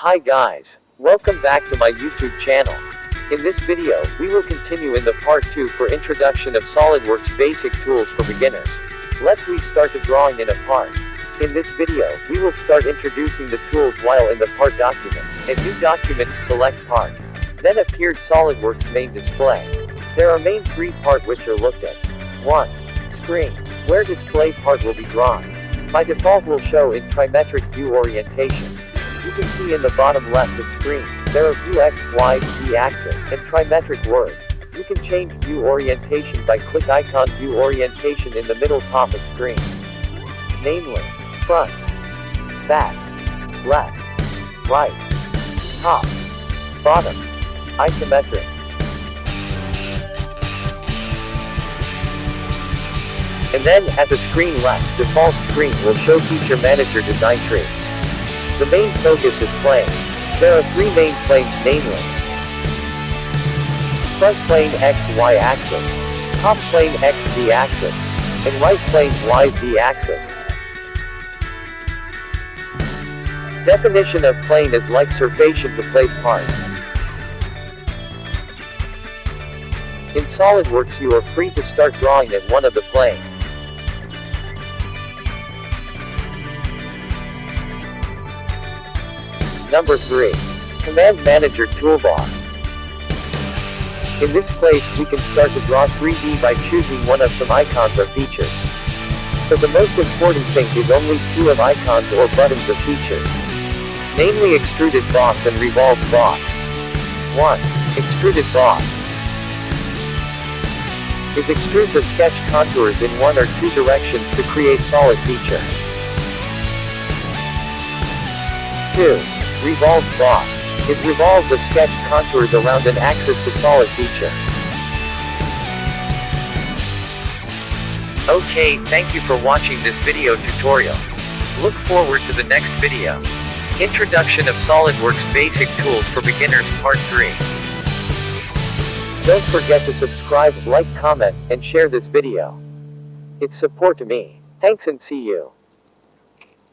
Hi guys. Welcome back to my YouTube channel. In this video, we will continue in the part 2 for introduction of SolidWorks basic tools for beginners. Let's we start the drawing in a part. In this video, we will start introducing the tools while in the part document. A new document, select part. Then appeared SolidWorks main display. There are main three part which are looked at. 1. Screen. Where display part will be drawn. By default will show in trimetric view orientation. You can see in the bottom left of screen, there are view X, Y, Z axis, and trimetric word. You can change view orientation by click icon view orientation in the middle top of screen. Namely, front, back, left, right, top, bottom, isometric. And then, at the screen left, default screen will show Feature Manager Design Tree. The main focus is plane. There are three main planes namely Front plane X-Y axis, top plane X-Z axis, and right plane Y-Z axis. Definition of plane is like surfacing to place part. In SolidWorks you are free to start drawing at one of the plane. Number 3. Command Manager Toolbar. In this place we can start to draw 3D by choosing one of some icons or features. But the most important thing is only two of icons or buttons of features. Namely Extruded Boss and Revolved Boss. 1. Extruded Boss. It extrudes a sketch contours in one or two directions to create solid feature. 2. Revolved boss. It revolves a sketch contours around an axis to solid feature. Okay, thank you for watching this video tutorial. Look forward to the next video. Introduction of SolidWorks Basic Tools for Beginners Part 3. Don't forget to subscribe, like, comment, and share this video. It's support to me. Thanks and see you.